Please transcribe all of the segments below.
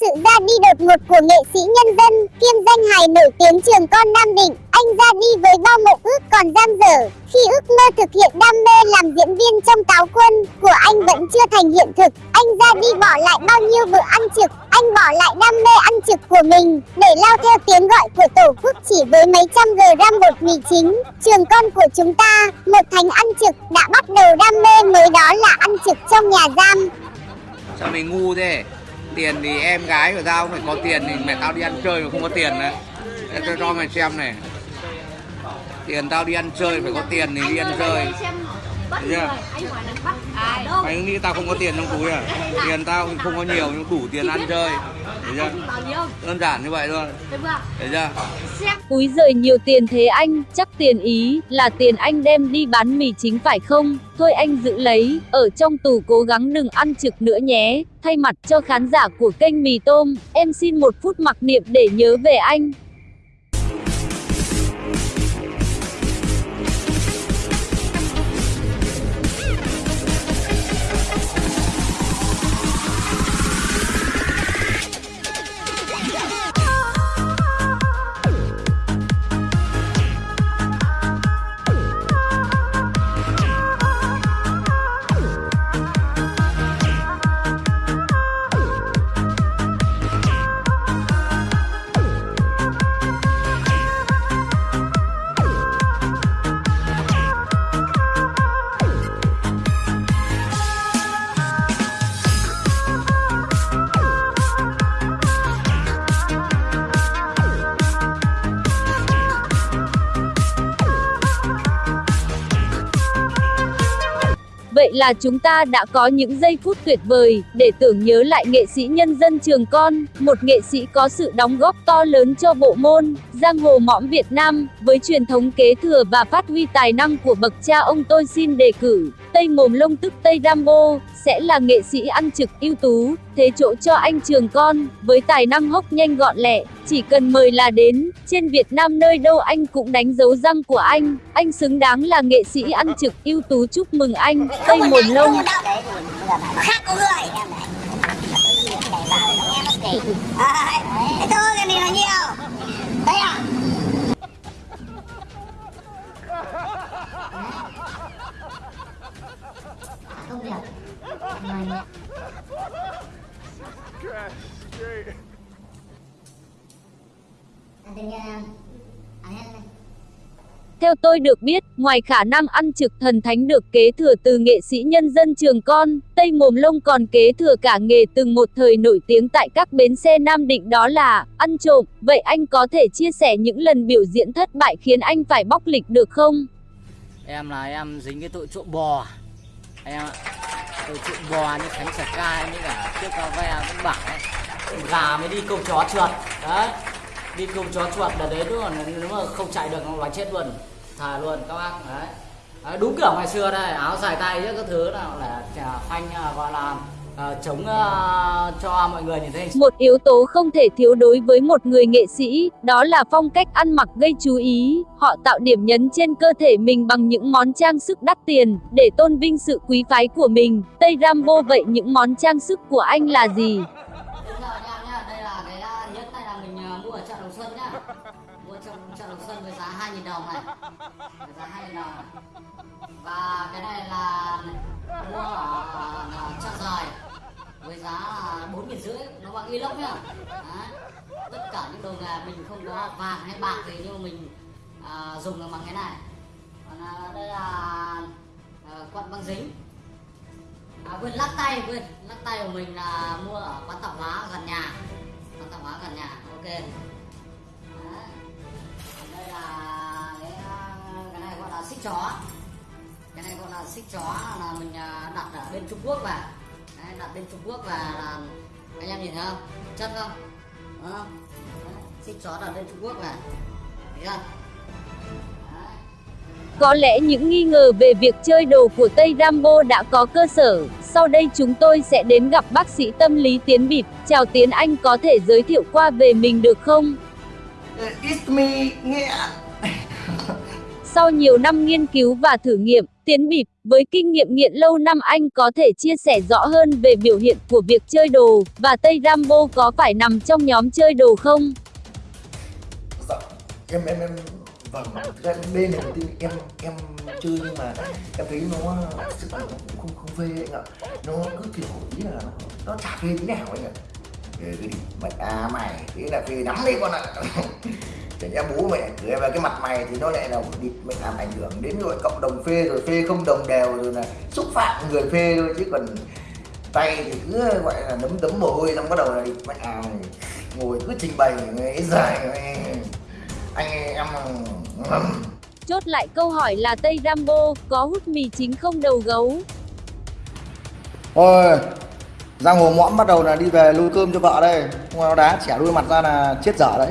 sự ra đi đột ngột của nghệ sĩ nhân dân, kiêm danh hài nổi tiếng trường con Nam Định, anh ra đi với bao mộng ước còn dang dở. Khi ước mơ thực hiện đam mê làm diễn viên trong táo quân của anh vẫn chưa thành hiện thực, anh ra đi bỏ lại bao nhiêu bữa ăn trực, anh bỏ lại đam mê ăn trực của mình để lao theo tiếng gọi của tổ quốc chỉ với mấy trăm gram bột mì chính. Trường con của chúng ta, một thành ăn trực đã bắt đầu đam mê mới đó là ăn trực trong nhà giam. Sao mày ngu thế? Tiền thì em gái của tao phải có tiền thì mẹ tao đi ăn chơi mà không có tiền đấy. Để Tao cho mày xem này. Tiền tao đi ăn chơi phải có tiền thì đi ăn chơi. Người chưa? anh Mày nghĩ tao không có tiền trong túi à? Tiền tao không có nhiều nhưng đủ tiền ăn chơi. Thấy chưa? Đơn giản như vậy thôi. được chưa Thấy chưa? xem Úi giời nhiều tiền thế anh, chắc tiền ý là tiền anh đem đi bán mì chính phải không? Thôi anh giữ lấy, ở trong tù cố gắng đừng ăn trực nữa nhé. Thay mặt cho khán giả của kênh Mì Tôm, em xin một phút mặc niệm để nhớ về anh. Vậy là chúng ta đã có những giây phút tuyệt vời để tưởng nhớ lại nghệ sĩ nhân dân Trường Con, một nghệ sĩ có sự đóng góp to lớn cho bộ môn giang hồ mõm Việt Nam, với truyền thống kế thừa và phát huy tài năng của bậc cha ông tôi xin đề cử. Tây Mồm Lông tức Tây Rambo sẽ là nghệ sĩ ăn trực ưu tú, thế chỗ cho anh Trường Con, với tài năng hốc nhanh gọn lẹ, chỉ cần mời là đến, trên Việt Nam nơi đâu anh cũng đánh dấu răng của anh, anh xứng đáng là nghệ sĩ ăn trực ưu tú chúc mừng anh, Tây Mồm Lông. Khác có người. À, thôi cái này là nhiều. Đấy à? Không được. Mày Theo tôi được biết, ngoài khả năng ăn trực thần thánh được kế thừa từ nghệ sĩ nhân dân trường con, Tây Mồm Lông còn kế thừa cả nghề từng một thời nổi tiếng tại các bến xe Nam Định đó là ăn trộm. Vậy anh có thể chia sẻ những lần biểu diễn thất bại khiến anh phải bóc lịch được không? Em là em dính cái tội trộm bò. Em ạ Tội trộm bò như Khánh sạc Ca như cả chiếc Cao Ve cũng bảo ấy Gà mới đi câu chó trượt Đấy Đi câu chó chuột là đấy đúng là nếu mà không chạy được nó là chết luôn Thà luôn các bác Đấy. Đấy, đúng kiểu ngày xưa đây áo dài tay chứ các thứ nào là khoanh phanh à, gọi là à, chống à, cho mọi người nhìn thấy Một yếu tố không thể thiếu đối với một người nghệ sĩ, đó là phong cách ăn mặc gây chú ý. Họ tạo điểm nhấn trên cơ thể mình bằng những món trang sức đắt tiền, để tôn vinh sự quý phái của mình. Tây Rambo vậy những món trang sức của anh là gì? Uh, uh, Đồng Xuân nhá. Mua trong chợ Đồng Xuân với giá 2.000 đồng này. Giá 2.000 đồng. Và cái này là inox nhá. Tất cả những đồ nghề mình không có vàng hay bạc thì nhưng mà mình à, dùng bằng cái này. Còn à, đây là à, quận băng dính. À, quên lắc tay quên. Lắc tay của mình là mua ở quán tạp hóa gần nhà. Quán tạp hóa gần nhà ok. Đấy. Còn đây là cái, à, cái này gọi là xích chó. Cái này gọi là xích chó là mình à, đặt ở bên Trung Quốc và đặt bên Trung Quốc và là anh em nhìn thấy không chân không Đúng không xích chó đặt bên Trung Quốc về thấy chưa Đấy. Có lẽ những nghi ngờ về việc chơi đồ của Tây Rambo đã có cơ sở. Sau đây chúng tôi sẽ đến gặp bác sĩ tâm lý Tiến Bịp. Chào Tiến Anh có thể giới thiệu qua về mình được không? It's me, Nghĩa. Sau nhiều năm nghiên cứu và thử nghiệm, Tiến Bịp, với kinh nghiệm nghiện lâu năm anh có thể chia sẻ rõ hơn về biểu hiện của việc chơi đồ, và Tây Rambo có phải nằm trong nhóm chơi đồ không? dạ em em em vâng. Đây là đầu tiên em em chơi nhưng mà em thấy nó sức sự nó cũng không không phê anh ạ. Nó cứ kiểu ý là nó, nó chả phê tí nào anh ạ. Ghê cái gì, mày à mày thế là phê lắm đấy con ạ. Chẳng nhẽ bố mẹ cười vào cái mặt mày thì nó lại là địt mày làm ảnh hưởng đến rồi cộng đồng phê rồi phê không đồng đều rồi là xúc phạm người phê thôi chứ còn tay thì cứ gọi là nấm tấm mồ hôi xong bắt đầu là mẹ à ngồi cứ trình bày cái dài anh em Chốt lại câu hỏi là Tây Rambo có hút mì chính không đầu gấu? Thôi, giang hồ mõm bắt đầu là đi về lui cơm cho vợ đây. Không nó đá chẻ đuôi mặt ra là chết dở đấy.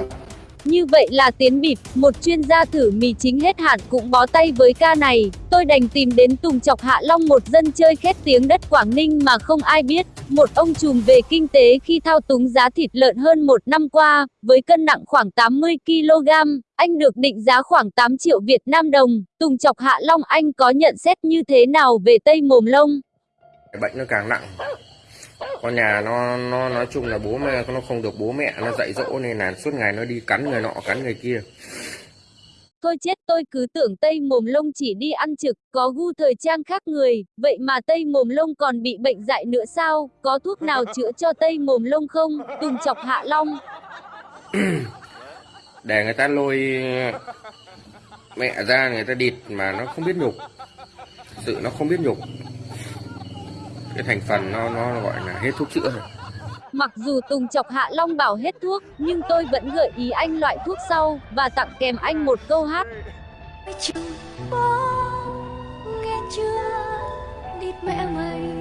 Như vậy là Tiến Bịp, một chuyên gia thử mì chính hết hạn cũng bó tay với ca này. Tôi đành tìm đến Tùng Chọc Hạ Long một dân chơi khét tiếng đất Quảng Ninh mà không ai biết. Một ông trùm về kinh tế khi thao túng giá thịt lợn hơn một năm qua, với cân nặng khoảng 80kg, anh được định giá khoảng 8 triệu Việt Nam đồng. Tùng Chọc Hạ Long anh có nhận xét như thế nào về Tây Mồm Lông? Bệnh nó càng nặng con nhà nó nó nói chung là bố mẹ nó không được bố mẹ nó dạy dỗ nên là suốt ngày nó đi cắn người nọ cắn người kia Thôi chết tôi cứ tưởng Tây Mồm Lông chỉ đi ăn trực, có gu thời trang khác người, vậy mà Tây Mồm Lông còn bị bệnh dại nữa sao? Có thuốc nào chữa cho Tây Mồm Lông không? Tùng chọc Hạ Long. để người ta lôi mẹ ra người ta địt mà nó không biết nhục sự nó không biết nhục cái thành phần nó nó gọi là hết thuốc chữa rồi. Mặc dù Tùng chọc Hạ Long bảo hết thuốc, nhưng tôi vẫn gợi ý anh loại thuốc sau, và tặng kèm anh một câu hát. chừng bó nghe chưa? Địt mẹ mày